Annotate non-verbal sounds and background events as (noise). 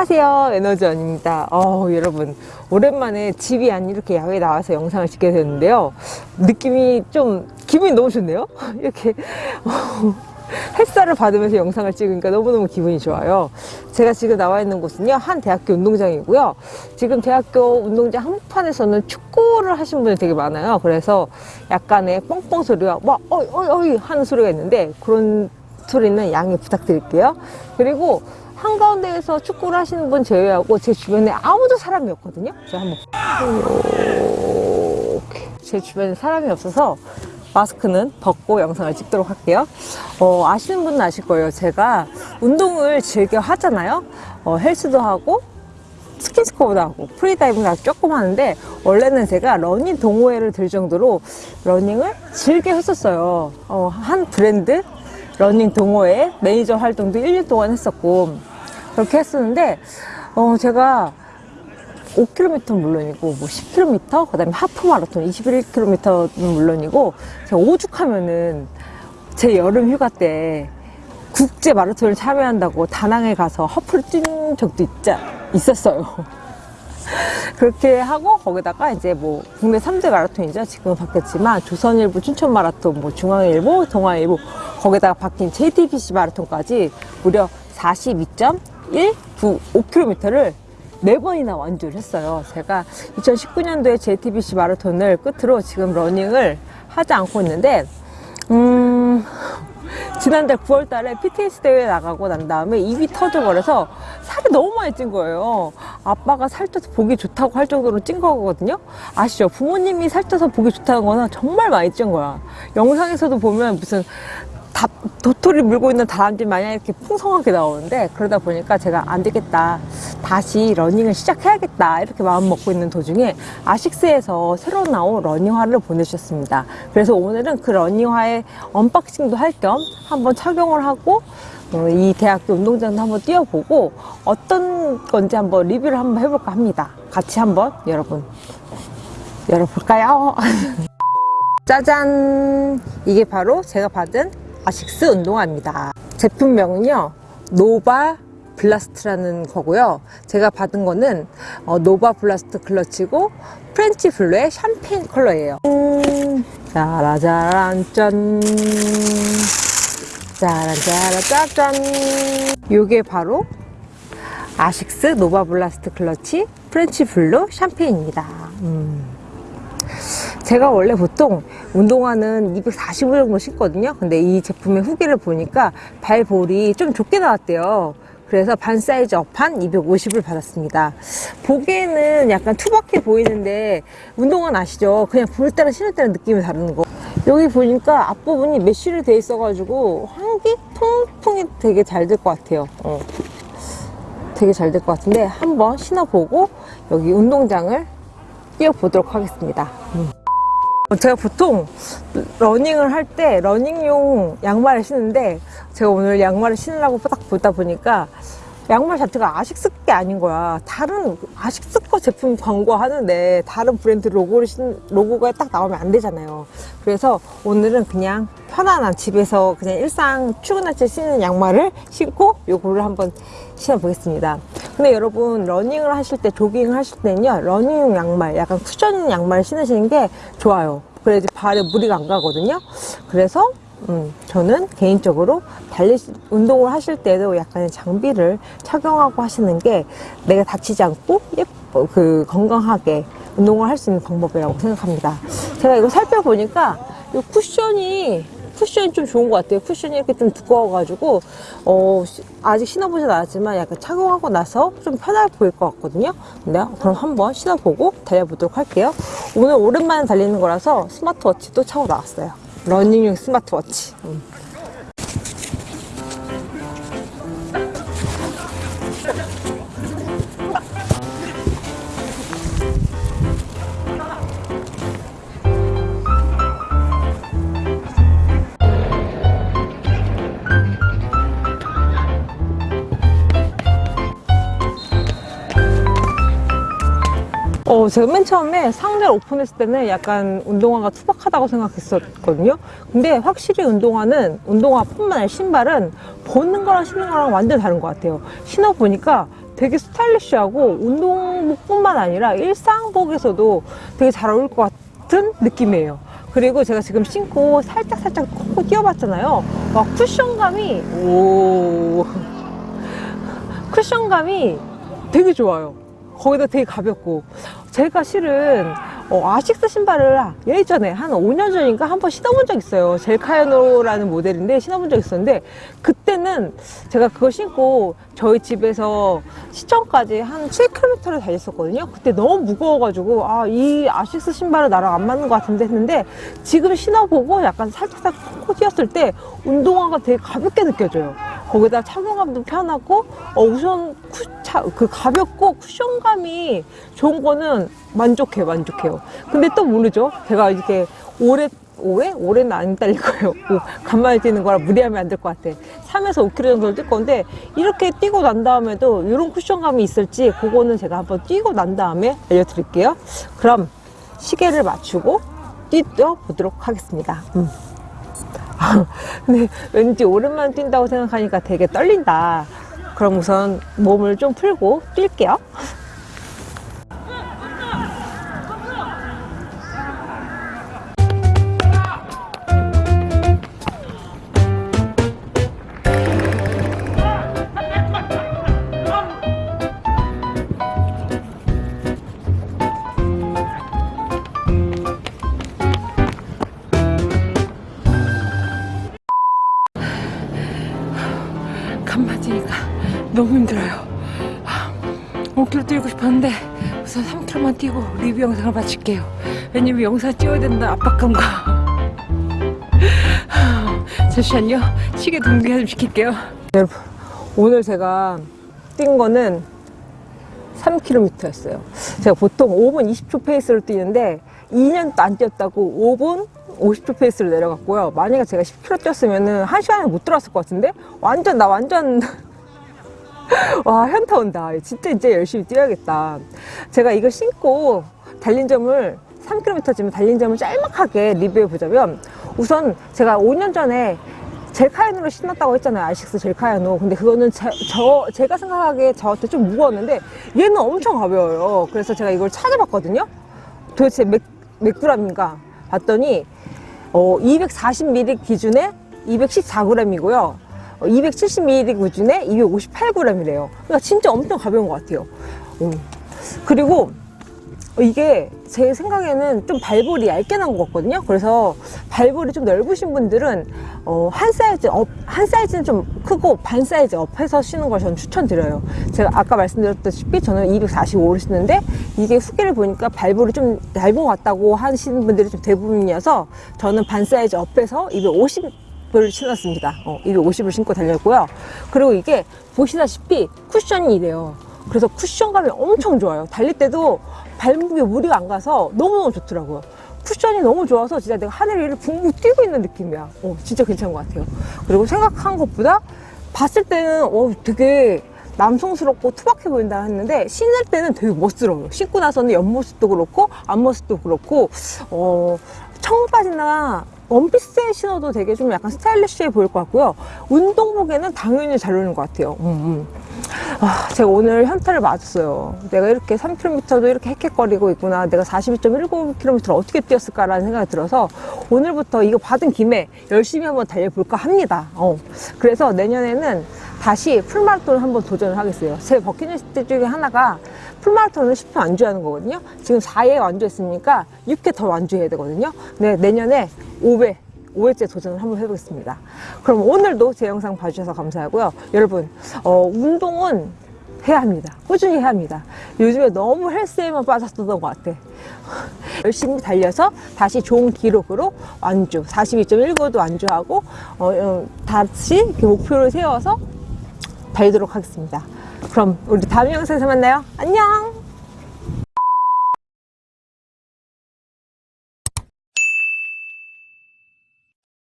안녕하세요 에너지원입니다. 어 여러분 오랜만에 집이 아닌 이렇게 야외에 나와서 영상을 찍게 됐는데요. 느낌이 좀 기분이 너무 좋네요. (laughs) 이렇게 어, 햇살을 받으면서 영상을 찍으니까 너무너무 기분이 좋아요. 제가 지금 나와 있는 곳은요 한 대학교 운동장이고요. 지금 대학교 운동장 한복판에서는 축구를 하신 분이 되게 많아요. 그래서 약간의 뻥뻥 소리가 막 어이 어이 어이 하는 소리가 있는데 그런 소리는 양해 부탁드릴게요. 그리고 한가운데에서 축구를 하시는 분 제외하고 제 주변에 아무도 사람이 없거든요. 제가 한번 제 주변에 사람이 없어서 마스크는 벗고 영상을 찍도록 할게요. 어, 아시는 분은 아실 거예요. 제가 운동을 즐겨 하잖아요. 어, 헬스도 하고 스킨스쿠버도 하고 프리다이빙도 조금 하는데 원래는 제가 러닝 동호회를 들 정도로 러닝을 즐겨 했었어요. 어, 한 브랜드 러닝 동호회 매니저 활동도 1년 동안 했었고 그렇게 했었는데 어 제가 5km 물론이고 뭐 10km 그다음에 하프 마라톤 21km는 물론이고 제가 오죽하면은 제 여름 휴가 때 국제 마라톤을 참여한다고 다낭에 가서 하프를 뛴 적도 있자, 있었어요. (laughs) 그렇게 하고 거기다가 이제 뭐 국내 3대 마라톤이죠. 지금은 바뀌었지만 조선일보 춘천 마라톤, 뭐 중앙일보, 동아일보 거기다가 바뀐 JTBC 마라톤까지 무려 42.195km를 네 번이나 완주를 했어요. 제가 2019년도에 JTBC 마라톤을 끝으로 지금 러닝을 하지 않고 있는데, 음, 지난달 9월 달에 PTS 대회 나가고 난 다음에 입이 터져버려서 살이 너무 많이 찐 거예요. 아빠가 살쪄서 보기 좋다고 할 정도로 찐 거거든요. 아시죠? 부모님이 살쪄서 보기 좋다는 거는 정말 많이 찐 거야. 영상에서도 보면 무슨 다, 도토리 물고 있는 다람쥐 마냥 이렇게 풍성하게 나오는데 그러다 보니까 제가 안 되겠다 다시 러닝을 시작해야겠다 이렇게 마음 먹고 있는 도중에 아식스에서 새로 나온 러닝화를 보내주셨습니다. 그래서 오늘은 그 러닝화의 언박싱도 할 겸 한번 착용을 하고 어, 이 대학교 운동장도 한번 뛰어보고 어떤 건지 한번 리뷰를 한번 해볼까 합니다. 같이 한번 여러분 열어볼까요? (laughs) 짜잔! 이게 바로 제가 받은 아식스 운동화입니다. 제품명은요 Novablast라는 거고요. 제가 받은 거는 어, Novablast 클러치고 French Blue의 샴페인 컬러예요. 음, 짜라짜란 짠. 짜란짜라 짜잔 요게 바로 아식스 Novablast 클러치 French Blue 샴페인입니다. 음. 제가 원래 보통 운동화는 245 정도 신거든요. 근데 이 제품의 후기를 보니까 발볼이 좀 좁게 나왔대요. 그래서 반 사이즈 업한 250을 받았습니다. 보기에는 약간 투박해 보이는데 운동화는 아시죠? 그냥 볼 때랑 신을 때랑 느낌이 다른 거. 여기 보니까 앞부분이 메쉬로 돼 있어 가지고 환기 통풍이 되게 잘 될 것 같아요. 어. 되게 잘 될 것 같은데 한번 신어보고 여기 운동장을 뛰어보도록 하겠습니다. 음. 제가 보통 러닝을 할 때 러닝용 양말을 신는데 제가 오늘 양말을 신으려고 딱 보다 보니까 양말 자체가 아식스 게 아닌 거야. 다른 아식스 거 제품 광고하는데 다른 브랜드 로고를 신, 로고가 딱 나오면 안 되잖아요. 그래서 오늘은 그냥 편안한 집에서 그냥 일상 출근할 때 신는 양말을 신고 요거를 한번 신어 보겠습니다 근데 여러분 러닝을 하실 때 조깅을 하실 때는요 러닝용 양말 약간 쿠션 양말 신으시는 게 좋아요. 그래야지 발에 무리가 안 가거든요. 그래서 음, 저는 개인적으로 달리 운동을 하실 때도 약간의 장비를 착용하고 하시는 게 내가 다치지 않고 예뻐 그 건강하게 운동을 할 수 있는 방법이라고 생각합니다. 제가 이거 살펴보니까 이 쿠션이 쿠션이 좀 좋은 것 같아요. 쿠션이 이렇게 좀 두꺼워가지고 어, 아직 신어보진 않았지만 약간 착용하고 나서 좀 편할 보일 것 같거든요. 근데 그럼 한번 신어보고 달려보도록 할게요. 오늘 오랜만에 달리는 거라서 스마트워치도 차고 나왔어요. 러닝용 스마트워치. 음. 어, 제가 맨 처음에 상자를 오픈했을 때는 약간 운동화가 투박하다고 생각했었거든요. 근데 확실히 운동화는, 운동화뿐만 아니라 신발은 보는 거랑 신는 거랑 완전 다른 것 같아요. 신어보니까 되게 스타일리시하고 운동복뿐만 아니라 일상복에서도 되게 잘 어울릴 것 같은 느낌이에요. 그리고 제가 지금 신고 살짝살짝 콕콕 뛰어봤잖아요. 와, 쿠션감이, 오. 쿠션감이 되게 좋아요. 거기다 되게 가볍고. 제가 실은 어, 아식스 신발을 예전에 한 5년 전인가 한번 신어본 적 있어요. 젤카야노라는 모델인데 신어본 적 있었는데 그때는 제가 그걸 신고 저희 집에서 시청까지 한 7km를 달렸었거든요. 그때 너무 무거워가지고 아 이 아식스 신발은 나랑 안 맞는 것 같은데 했는데 지금 신어보고 약간 살짝살짝 코 뛰었을 때 운동화가 되게 가볍게 느껴져요. 거기다 착용감도 편하고 어, 우선 쿠, 차, 그 가볍고 쿠션감이 좋은 거는 만족해요 만족해요. 근데 또 모르죠? 제가 이렇게 오래 오래? 올해는 안 달릴 거예요. 뭐, 간만에 뛰는 거라 무리하면 안 될 것 같아. 3에서 5km 정도 뛸 건데 이렇게 뛰고 난 다음에도 이런 쿠션감이 있을지 그거는 제가 한번 뛰고 난 다음에 알려드릴게요. 그럼 시계를 맞추고 뛰어 보도록 하겠습니다. 음. (laughs) 근데 왠지 오랜만에 뛴다고 생각하니까 되게 떨린다. 그럼 우선 몸을 좀 풀고 뛸게요 너무 힘들어요. 5km 뛰고 싶었는데 우선 3km만 뛰고 리뷰 영상을 마칠게요. 왜냐면 영상 찍어야 된다 압박감과 (laughs) 잠시만요. 시계 동기화 좀 시킬게요. 여러분 오늘 제가 뛴 거는 3km였어요. 제가 보통 5분 20초 페이스로 뛰는데 2년도 안 뛰었다고 5분 50초 페이스로 내려갔고요. 만약에 제가 10km 뛰었으면 1시간에 못 들어왔을 것 같은데? 완전 나 완전 (laughs) 와 현타 온다. 진짜 진짜 열심히 뛰어야겠다. 제가 이거 신고 달린 점을 3km쯤 달린 점을 짤막하게 리뷰해 보자면 우선 제가 5년 전에 젤카야노를 신었다고 했잖아요. 아식스 젤카야노 근데 그거는 제, 저 제가 생각하기에 저한테 좀 무거웠는데 얘는 엄청 가벼워요. 그래서 제가 이걸 찾아봤거든요. 도대체 몇, 몇 g인가 봤더니 어, 240ml 기준에 214g이고요 270ml 기준에 258g이래요. 그러니까 진짜 엄청 가벼운 것 같아요. 음. 그리고 이게 제 생각에는 좀 발볼이 얇게 난 것 같거든요. 그래서 발볼이 좀 넓으신 분들은 어, 한 사이즈 up, 한 사이즈는 좀 크고 반 사이즈 up 해서 신는 걸 저는 추천드려요. 제가 아까 말씀드렸다시피 저는 245를 신는데 이게 후기를 보니까 발볼이 좀 얇은 것 같다고 하시는 분들이 좀 대부분이어서 저는 반 사이즈 업해서 250 을 신었습니다. 어, 250을 신고 달렸고요. 그리고 이게 보시다시피 쿠션이 이래요. 그래서 쿠션감이 엄청 좋아요. 달릴 때도 발목에 무리가 안 가서 너무너무 좋더라고요. 쿠션이 너무 좋아서 진짜 내가 하늘 위를 붕붕 뛰고 있는 느낌이야. 어, 진짜 괜찮은 것 같아요. 그리고 생각한 것보다 봤을 때는 어, 되게 남성스럽고 투박해 보인다 했는데 신을 때는 되게 멋스러워요. 신고 나서는 옆모습도 그렇고 앞모습도 그렇고 어, 청바지나 원피스에 신어도 되게 좀 약간 스타일리시해 보일 것 같고요. 운동복에는 당연히 잘 어울리는 것 같아요. 음, 음. 아, 제가 오늘 현타를 맞았어요. 내가 이렇게 3km도 이렇게 헥헥거리고 있구나. 내가 42.19km를 어떻게 뛰었을까 라는 생각이 들어서 오늘부터 이거 받은 김에 열심히 한번 달려볼까 합니다. 어. 그래서 내년에는 다시 풀마라톤을 한번 도전을 하겠어요. 제 버킷리스트 중에 하나가 풀마라톤을 10회 완주하는 거거든요. 지금 4회 완주했으니까 6회 더 완주해야 되거든요. 네, 내년에 5회 5회째 도전을 한번 해보겠습니다. 그럼 오늘도 제 영상 봐주셔서 감사하고요. 여러분, 어, 운동은 해야 합니다. 꾸준히 해야 합니다. 요즘에 너무 헬스에만 빠졌던 것 같아. (laughs) 열심히 달려서 다시 좋은 기록으로 완주, 42.19도 완주하고, 어, 어, 다시 목표를 세워서 달리도록 하겠습니다. 그럼 우리 다음 영상에서 만나요. 안녕!